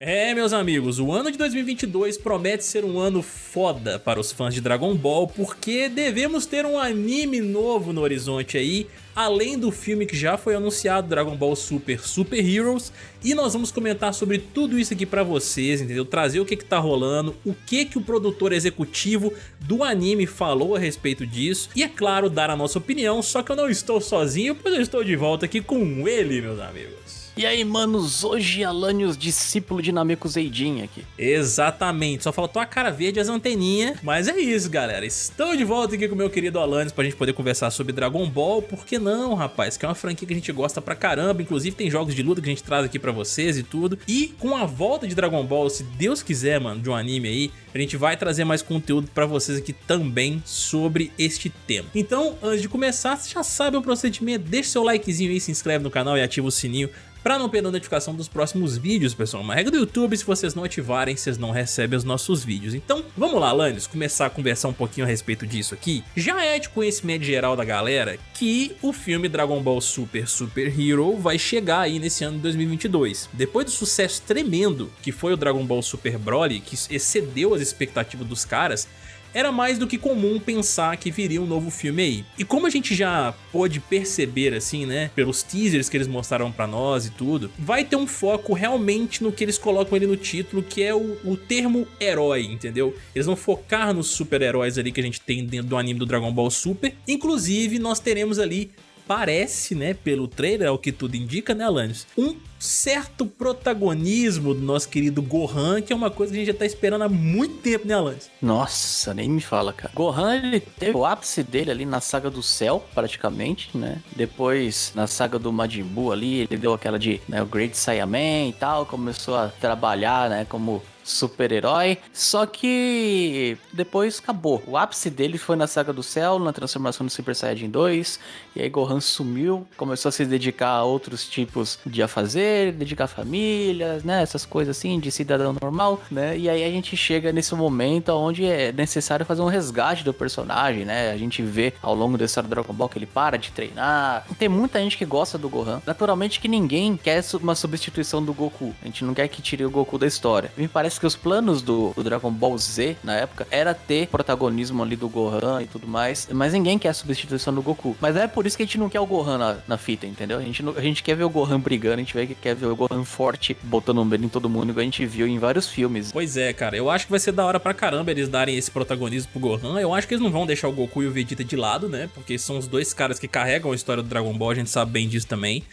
É, meus amigos, o ano de 2022 promete ser um ano foda para os fãs de Dragon Ball, porque devemos ter um anime novo no horizonte aí, além do filme que já foi anunciado, Dragon Ball Super Super Heroes, e nós vamos comentar sobre tudo isso aqui pra vocês, entendeu? Trazer o que que tá rolando, o que que o produtor executivo do anime falou a respeito disso, e é claro, dar a nossa opinião, só que eu não estou sozinho, pois eu estou de volta aqui com ele, meus amigos. E aí, manos, hoje Alanios, discípulo de Nameku Zeidin aqui. Exatamente, só faltou a cara verde e as anteninhas, mas é isso, galera. Estou de volta aqui com o meu querido Alanios pra gente poder conversar sobre Dragon Ball, por que não, rapaz? Que é uma franquia que a gente gosta pra caramba, inclusive tem jogos de luta que a gente traz aqui pra vocês e tudo. E com a volta de Dragon Ball, se Deus quiser, mano, de um anime aí, a gente vai trazer mais conteúdo pra vocês aqui também sobre este tema. Então, antes de começar, já sabe o procedimento, deixa seu likezinho aí, se inscreve no canal e ativa o sininho Pra não perder a notificação dos próximos vídeos, pessoal, uma regra do YouTube, se vocês não ativarem, vocês não recebem os nossos vídeos. Então, vamos lá, Lannis, começar a conversar um pouquinho a respeito disso aqui. Já é de conhecimento geral da galera que o filme Dragon Ball Super Super Hero vai chegar aí nesse ano de 2022. Depois do sucesso tremendo que foi o Dragon Ball Super Broly, que excedeu as expectativas dos caras, era mais do que comum pensar que viria um novo filme aí. E como a gente já pôde perceber assim, né, pelos teasers que eles mostraram pra nós e tudo, vai ter um foco realmente no que eles colocam ali no título, que é o, o termo herói, entendeu? Eles vão focar nos super-heróis ali que a gente tem dentro do anime do Dragon Ball Super. Inclusive, nós teremos ali parece, né, pelo trailer, é o que tudo indica, né, Alanis? Um certo protagonismo do nosso querido Gohan, que é uma coisa que a gente já tá esperando há muito tempo, né, Alanis? Nossa, nem me fala, cara. Gohan, ele teve o ápice dele ali na saga do céu, praticamente, né? Depois, na saga do Majin Buu ali, ele deu aquela de, né, o Great Saiyaman e tal, começou a trabalhar, né, como super-herói. Só que depois acabou. O ápice dele foi na Saga do Céu, na transformação do Super Saiyajin 2. E aí Gohan sumiu, começou a se dedicar a outros tipos de afazer, dedicar famílias, né? Essas coisas assim, de cidadão normal, né? E aí a gente chega nesse momento onde é necessário fazer um resgate do personagem, né? A gente vê ao longo da história do Dragon Ball que ele para de treinar. Tem muita gente que gosta do Gohan. Naturalmente que ninguém quer uma substituição do Goku. A gente não quer que tire o Goku da história. Me parece que os planos do, do, Dragon Ball Z na época era ter protagonismo ali do Gohan e tudo mais, mas ninguém quer a substituição do Goku. Mas é por isso que a gente não quer o Gohan na, na fita, entendeu? A gente, não, a gente quer ver o Gohan brigando, a gente quer ver o Gohan forte, botando um medo em todo mundo, igual a gente viu em vários filmes. Pois é, cara, eu acho que vai ser da hora pra caramba eles darem esse protagonismo pro Gohan. Eu acho que eles não vão deixar o Goku e o Vegeta de lado, né? Porque são os dois caras que carregam a história do Dragon Ball, a gente sabe bem disso também.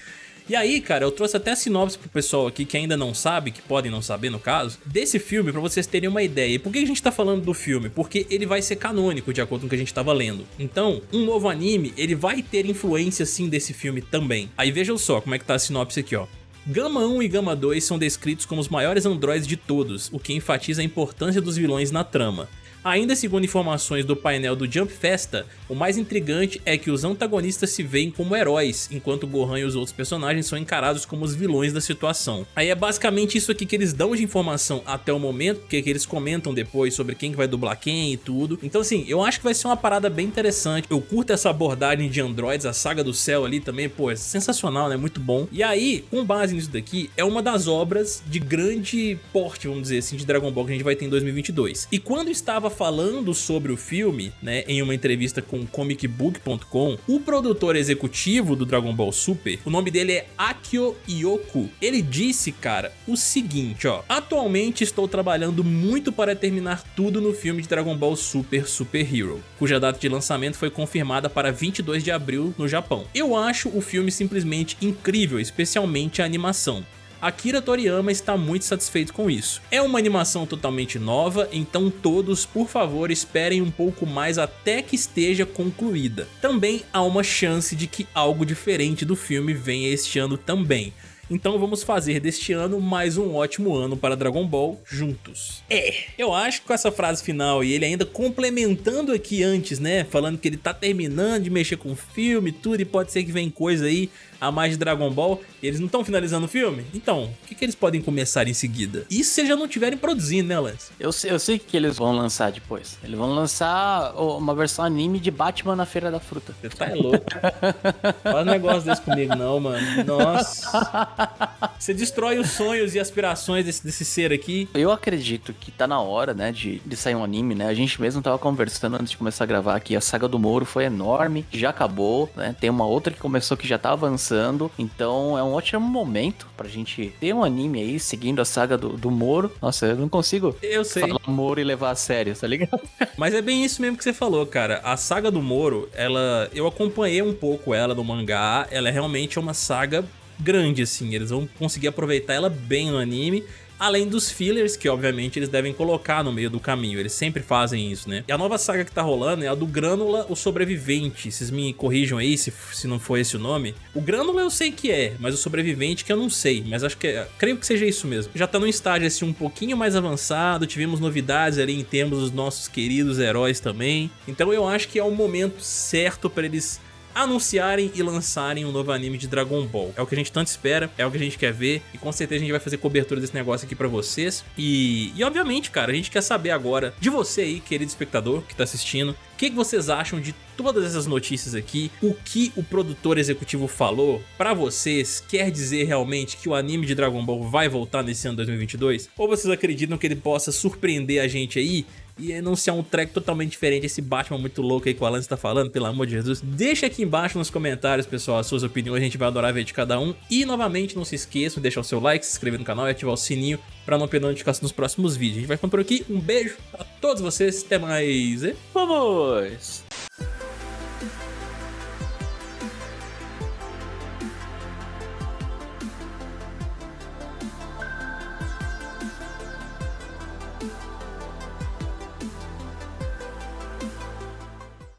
E aí, cara, eu trouxe até a sinopse pro pessoal aqui que ainda não sabe, que podem não saber no caso, desse filme pra vocês terem uma ideia. E por que a gente tá falando do filme? Porque ele vai ser canônico, de acordo com o que a gente tava lendo. Então, um novo anime, ele vai ter influência sim desse filme também. Aí vejam só como é que tá a sinopse aqui, ó. Gama 1 e Gama 2 são descritos como os maiores androides de todos, o que enfatiza a importância dos vilões na trama. Ainda segundo informações do painel do Jump Festa, o mais intrigante é que os antagonistas se veem como heróis, enquanto Gohan e os outros personagens são encarados como os vilões da situação. Aí é basicamente isso aqui que eles dão de informação até o momento, porque é que eles comentam depois sobre quem vai dublar quem e tudo. Então assim, eu acho que vai ser uma parada bem interessante. Eu curto essa abordagem de androids, a saga do céu ali também, pô, é sensacional, né? Muito bom. E aí, com base nisso daqui, é uma das obras de grande porte, vamos dizer assim, de Dragon Ball que a gente vai ter em 2022. E quando estava falando sobre o filme, né, em uma entrevista com comicbook.com, o produtor executivo do Dragon Ball Super, o nome dele é Akio Yoku, ele disse, cara, o seguinte, ó, atualmente estou trabalhando muito para terminar tudo no filme de Dragon Ball Super Super Hero, cuja data de lançamento foi confirmada para 22 de abril no Japão. Eu acho o filme simplesmente incrível, especialmente a animação. Akira Toriyama está muito satisfeito com isso. É uma animação totalmente nova, então todos, por favor, esperem um pouco mais até que esteja concluída. Também há uma chance de que algo diferente do filme venha este ano também. Então vamos fazer deste ano mais um ótimo ano para Dragon Ball juntos. É, eu acho que com essa frase final e ele ainda complementando aqui antes, né, falando que ele tá terminando de mexer com o filme tudo e pode ser que vem coisa aí a mais de Dragon Ball e eles não estão finalizando o filme? Então, o que, que, eles podem começar em seguida? Isso se eles já não estiverem produzindo, né, Lance? Eu sei, eu sei que eles vão lançar depois. Eles vão lançar uma versão anime de Batman na Feira da Fruta. Você tá louco. Faz um negócio desse comigo não, mano. Nossa. Você destrói os sonhos e aspirações desse, desse ser aqui. Eu acredito que tá na hora, né, de, de sair um anime, né? A gente mesmo tava conversando antes de começar a gravar aqui. A saga do Moro foi enorme, já acabou, né? Tem uma outra que começou que já tá avançando. Então é um ótimo momento pra gente ter um anime aí seguindo a saga do, do Moro. Nossa, eu não consigo eu sei. falar Moro e levar a sério, tá ligado? Mas é bem isso mesmo que você falou, cara. A saga do Moro, ela. Eu acompanhei um pouco ela no mangá. Ela é realmente uma saga grande, assim. Eles vão conseguir aproveitar ela bem no anime. Além dos fillers, que obviamente eles devem colocar no meio do caminho, eles sempre fazem isso, né? E a nova saga que tá rolando é a do Grânula, o Sobrevivente. Vocês me corrijam aí se, se não for esse o nome. O Grânula eu sei que é, mas o Sobrevivente que eu não sei. Mas acho que, é, creio que seja isso mesmo. Já tá num estágio assim um pouquinho mais avançado, tivemos novidades ali em termos dos nossos queridos heróis também. Então eu acho que é o momento certo para eles anunciarem e lançarem um novo anime de Dragon Ball. É o que a gente tanto espera, é o que a gente quer ver e com certeza a gente vai fazer cobertura desse negócio aqui pra vocês. E, e obviamente, cara, a gente quer saber agora de você aí, querido espectador que tá assistindo, o que, que, vocês acham de todas essas notícias aqui? O que o produtor executivo falou para vocês quer dizer realmente que o anime de Dragon Ball vai voltar nesse ano 2022? Ou vocês acreditam que ele possa surpreender a gente aí e anunciar um track totalmente diferente, esse Batman muito louco aí que o Alan está falando, pelo amor de Jesus. Deixa aqui embaixo nos comentários, pessoal, as suas opiniões, a gente vai adorar ver de cada um. E, novamente, não se esqueçam de deixar o seu like, se inscrever no canal e ativar o sininho para não perder notificação dos próximos vídeos. A gente vai ficando por aqui, um beijo a todos vocês, até mais e vamos!